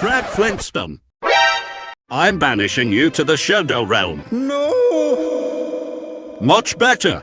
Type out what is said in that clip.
Brad Flintstone. I'm banishing you to the Shadow Realm. No! Much better.